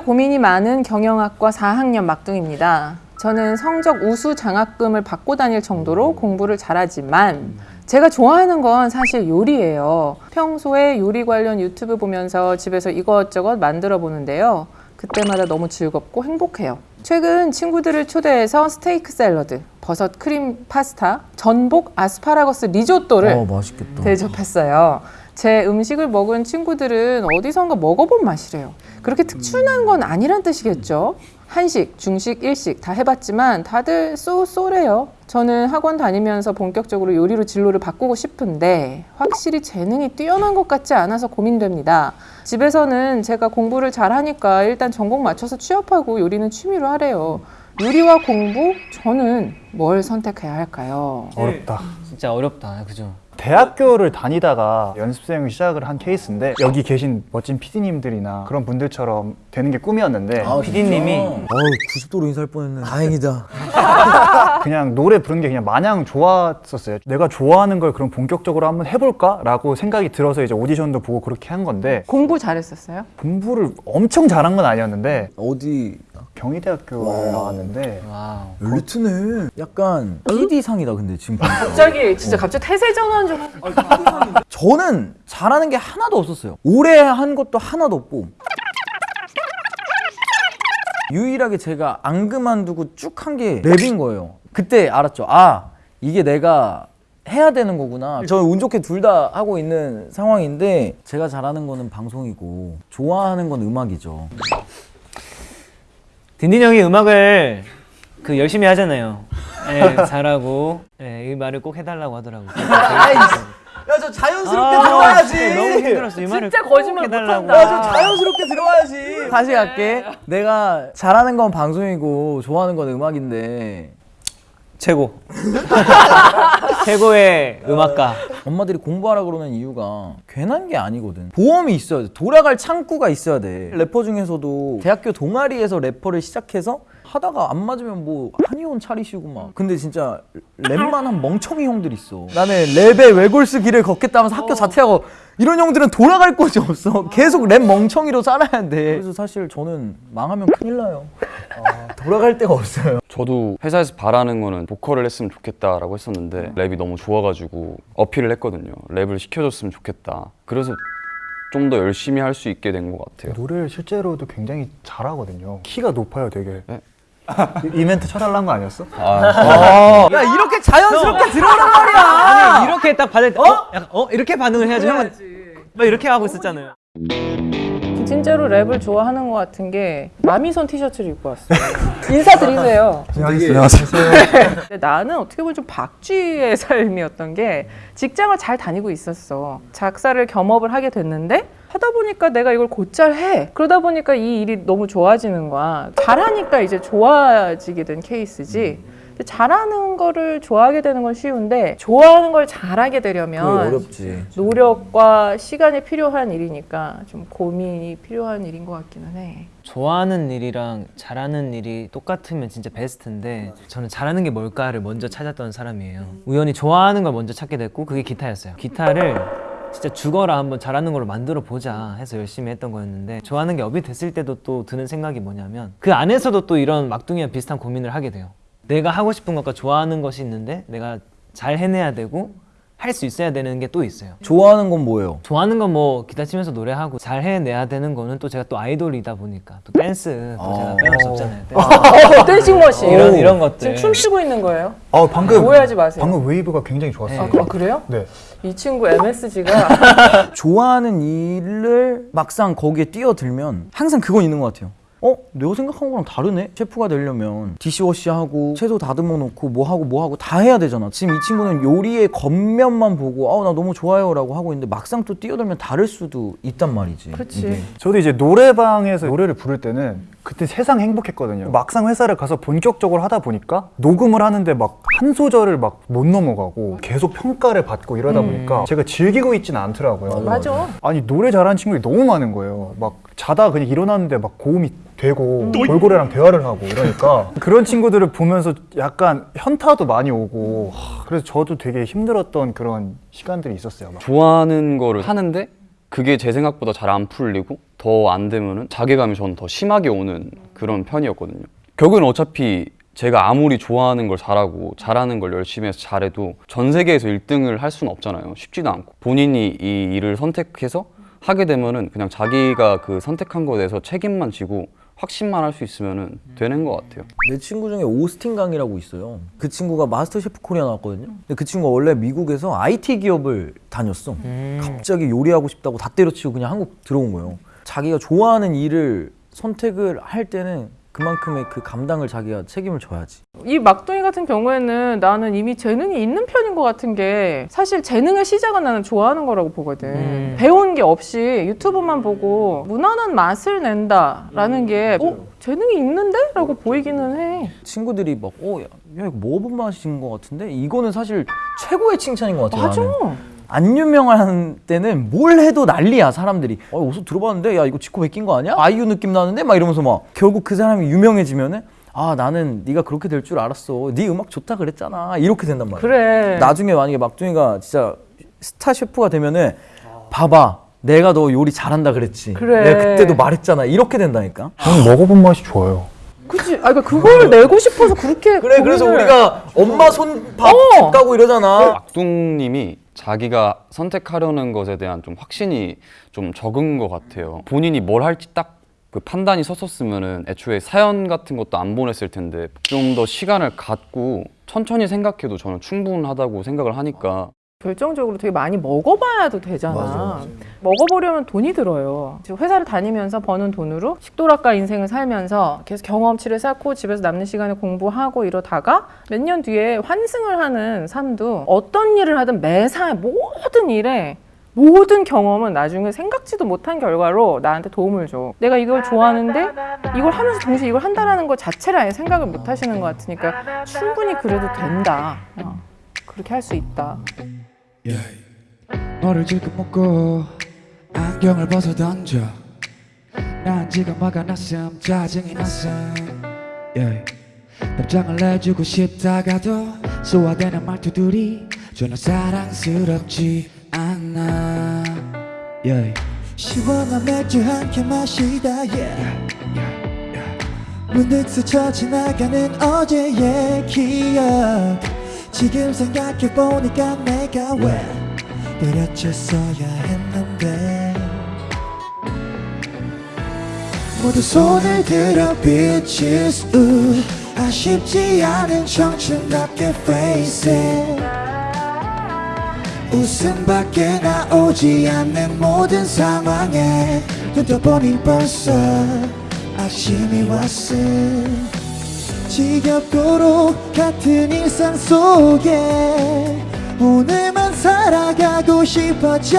고민이 많은 경영학과 4학년 막둥입니다. 저는 성적 우수 장학금을 받고 다닐 정도로 공부를 잘하지만 제가 좋아하는 건 사실 요리예요. 평소에 요리 관련 유튜브 보면서 집에서 이것저것 만들어 보는데요. 그때마다 너무 즐겁고 행복해요. 최근 친구들을 초대해서 스테이크 샐러드, 버섯 크림 파스타, 전복 아스파라거스 리조또를 어. 대접했어요. 제 음식을 먹은 친구들은 어디선가 먹어본 맛이래요. 그렇게 특출난 건 아니란 뜻이겠죠? 한식, 중식, 일식 다 해봤지만 다들 쏘쏘래요. 저는 학원 다니면서 본격적으로 요리로 진로를 바꾸고 싶은데 확실히 재능이 뛰어난 것 같지 않아서 고민됩니다. 집에서는 제가 공부를 잘하니까 일단 전공 맞춰서 취업하고 요리는 취미로 하래요. 요리와 공부? 저는 뭘 선택해야 할까요? 어렵다. 진짜 어렵다. 그죠? 대학교를 다니다가 연습생 시작을 한 케이스인데 여기 계신 멋진 PD님들이나 그런 분들처럼 되는 게 꿈이었는데 아, PD님이 어우 90도로 인사할 뻔했네. 다행이다. 그냥 노래 부르는 게 그냥 마냥 좋았었어요. 내가 좋아하는 걸 그럼 본격적으로 한번 해볼까 라고 생각이 들어서 이제 오디션도 보고 그렇게 한 건데 공부 잘했었어요? 공부를 엄청 잘한 건 아니었는데 어디 경희대학교를 나왔는데 wow. 엘리트네. 약간 PD 상이다 근데 지금. 갑자기 진짜 갑자기 태세 전환 좀 저는 잘하는 게 하나도 없었어요. 오래 한 것도 하나도 없고. 유일하게 제가 안 그만두고 쭉 한 게 랩인 거예요. 그때 알았죠. 아, 이게 내가 해야 되는 거구나. 저는 운 좋게 둘 다 하고 있는 상황인데 제가 잘하는 거는 방송이고 좋아하는 건 음악이죠. 딘딘 형이 음악을 그 열심히 하잖아요. 예, 잘하고 예, 이 말을 꼭 해달라고 하더라고요. 야, 저 자연스럽게 아, 진짜 너무 힘들었어. 이 말을 진짜 꼭 거짓말 해달라고. 못한다. 야, 좀 자연스럽게 들어와야지. 다시 갈게. 내가 잘하는 건 방송이고 좋아하는 건 음악인데 최고. 최고의 음악가. 엄마들이 공부하라 그러는 이유가 괜한 게 아니거든. 보험이 있어야 돼. 돌아갈 창구가 있어야 돼. 래퍼 중에서도 대학교 동아리에서 래퍼를 시작해서 하다가 안 맞으면 뭐 한의원 차리시고 막. 근데 진짜 랩만 한 멍청이 형들 있어. 나는 랩의 외골수 길을 걷겠다면서 학교 자퇴하고 이런 형들은 돌아갈 곳이 없어. 계속 랩 멍청이로 살아야 돼. 그래서 사실 저는 망하면 큰일 나요. 어, 돌아갈 데가 없어요. 저도 회사에서 바라는 거는 보컬을 했으면 좋겠다라고 했었는데 랩이 너무 좋아가지고 어필을 했거든요. 랩을 시켜줬으면 좋겠다. 그래서 좀 더 열심히 할 수 있게 된 것 같아요. 노래를 실제로도 굉장히 잘하거든요. 키가 높아요, 되게. 네? 이- 이벤트 쳐달라는 거 아니었어? 야 이렇게 자연스럽게 들어오란 말이야. 아니 이렇게 딱 받을 때 어? 약간 어? 이렇게 반응을 해야죠. 형은 막 이렇게 하고 있었잖아요. 진짜로 랩을 좋아하는 것 같은 게 마미손 티셔츠를 입고 왔어요. 인사드리세요. 안녕하세요. 나는 어떻게 보면 좀 박쥐의 삶이었던 게 직장을 잘 다니고 있었어. 작사를 겸업을 하게 됐는데 하다 보니까 내가 이걸 곧잘 해. 그러다 보니까 이 일이 너무 좋아지는 거야. 잘하니까 이제 좋아지게 된 케이스지. 잘하는 거를 좋아하게 되는 건 쉬운데 좋아하는 걸 잘하게 되려면 어렵지. 노력과 시간이 필요한 일이니까 좀 고민이 필요한 일인 것 같기는 해. 좋아하는 일이랑 잘하는 일이 똑같으면 진짜 베스트인데 저는 잘하는 게 뭘까를 먼저 찾았던 사람이에요. 우연히 좋아하는 걸 먼저 찾게 됐고 그게 기타였어요. 기타를 진짜 죽어라 한번 잘하는 걸로 만들어 보자 해서 열심히 했던 거였는데 좋아하는 게 업이 됐을 때도 또 드는 생각이 뭐냐면 그 안에서도 또 이런 막둥이와 비슷한 고민을 하게 돼요. 내가 하고 싶은 것과 좋아하는 것이 있는데 내가 잘 해내야 되고 할 수 있어야 되는 게 또 있어요. 좋아하는 건 뭐예요? 좋아하는 건 뭐 기타 치면서 노래하고 잘 해내야 되는 거는 또 제가 또 아이돌이다 보니까 또 댄스 또 제가 빼놓을 수 없잖아요. 댄스. 어, dancing machine. 이런 이런 것들. 지금 춤추고 있는 거예요? 아, 방금 오해하지 마세요. 방금 웨이브가 굉장히 좋았어요. 아, 그- 아, 그래요? 네. 이 친구 MSG가 좋아하는 일을 막상 거기에 뛰어들면 항상 그건 있는 것 같아요. 어? 내가 생각한 거랑 다르네? 셰프가 되려면 디시워시하고 채소 다듬어 놓고 뭐하고 뭐하고 다 해야 되잖아. 지금 이 친구는 요리의 겉면만 보고 아우 나 너무 좋아요 라고 하고 있는데 막상 또 뛰어들면 다를 수도 있단 말이지. 그렇지. 이게. 저도 이제 노래방에서 노래를 부를 때는 그때 세상 행복했거든요. 막상 회사를 가서 본격적으로 하다 보니까 녹음을 하는데 막 한 소절을 막 못 넘어가고 계속 평가를 받고 이러다 보니까 제가 즐기고 있지는 않더라고요. 맞아. 아니 노래 잘하는 친구들이 너무 많은 거예요. 막 자다 그냥 일어났는데 막 고음이 되고 돌고래랑 대화를 하고 이러니까 그런 친구들을 보면서 약간 현타도 많이 오고 하, 그래서 저도 되게 힘들었던 그런 시간들이 있었어요. 막. 좋아하는 거를 하는데 그게 제 생각보다 잘 안 풀리고 더 안 되면은 자괴감이 저는 더 심하게 오는 그런 편이었거든요. 결국엔 어차피 제가 아무리 좋아하는 걸 잘하고 잘하는 걸 열심히 해서 잘해도 전 세계에서 1등을 할 수는 없잖아요. 쉽지도 않고 본인이 이 일을 선택해서 하게 되면은 그냥 자기가 그 선택한 거에 대해서 책임만 지고 확신만 할 수 있으면은 되는 것 같아요. 내 친구 중에 오스틴 강이라고 있어요. 그 친구가 마스터 셰프 코리아 나왔거든요. 근데 그 친구가 원래 미국에서 IT 기업을 다녔어. 갑자기 요리하고 싶다고 다 때려치고 그냥 한국 들어온 거예요. 자기가 좋아하는 일을 선택을 할 때는 그만큼의 그 감당을 자기가 책임을 져야지. 이 막둥이 같은 경우에는 나는 이미 재능이 있는 편인 것 같은 게 사실 재능의 시작은 나는 좋아하는 거라고 보거든. 음. 배운 게 없이 유튜브만 보고 무난한 맛을 낸다라는 게 어? 재능이 있는데? 라고 보이기는 해. 친구들이 막, 어, 야, 야 이거 먹어본 맛인 것 같은데? 이거는 사실 최고의 칭찬인 것 같아요. 맞아. 나는. 안 유명한 때는 뭘 해도 난리야 사람들이 어 어디서 들어봤는데 야 이거 지코 베낀 거 아니야? 아이유 느낌 나는데 막 이러면서 막 결국 그 사람이 유명해지면은 아 나는 네가 그렇게 될 줄 알았어 네 음악 좋다 그랬잖아 이렇게 된단 말이야 그래. 나중에 만약에 막둥이가 진짜 스타 셰프가 되면은 봐봐 내가 너 요리 잘한다 그랬지 그래. 내가 그때도 말했잖아 이렇게 된다니까 저는 먹어본 맛이 좋아요. 그치. 아, 그러니까 그걸 내고 싶어서 그렇게. 그래 그래서 고민을- 우리가 엄마 손밥 어. 가고 이러잖아 막둥님이 자기가 선택하려는 것에 대한 좀 확신이 좀 적은 것 같아요. 본인이 뭘 할지 딱 그 판단이 섰었으면은 애초에 사연 같은 것도 안 보냈을 텐데 좀 더 시간을 갖고 천천히 생각해도 저는 충분하다고 생각을 하니까 결정적으로 되게 많이 먹어봐야도 되잖아. 맞아, 맞아. 먹어보려면 돈이 들어요. 지금 회사를 다니면서 버는 돈으로 식도락가 인생을 살면서 계속 경험치를 쌓고 집에서 남는 시간에 공부하고 이러다가 몇 년 뒤에 환승을 하는 삶도 어떤 일을 하든 매사 모든 일에 모든 경험은 나중에 생각지도 못한 결과로 나한테 도움을 줘. 내가 이걸 좋아하는데 이걸 하면서 동시에 이걸 한다라는 것 자체를 아예 생각을 못 하시는 것 같으니까 충분히 그래도 된다. 어, 그렇게 할 수 있다. 너를 질끈 묶고 안경을 벗어 던져. 난 지금 화가 났음 짜증이 났음. Yeah. 답장을 내주고 싶다가도 소화되는 말투들이 전혀 사랑스럽지 않아. Yeah. 시원한 맥주 한 캔 마시다 yeah. 문득 스쳐 지나가는 어제의 기억. 지금 생각해보니까 내가 왜 때려쳤어야 했는 모두 손을 들어 bitches 우 아쉽지 않은 청춘답게 face it. 웃음밖에 나오지 않는 모든 상황에 눈떠 보니 벌써 아침이 왔음. 지겹고로 같은 일상 속에 오늘만 살아가고 싶어져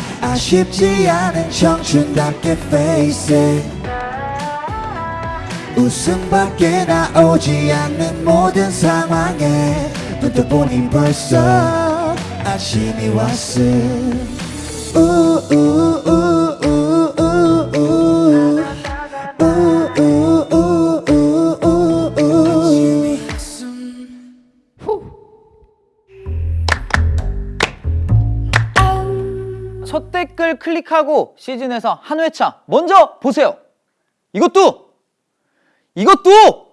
아쉽지 않은 청춘답게 face it 웃음밖에 나오지 않는 모든 상황에 눈떠 보니 벌써 아침이 왔음. 첫 클릭하고 시즌에서 한 회차 먼저 보세요. 이것도 이것도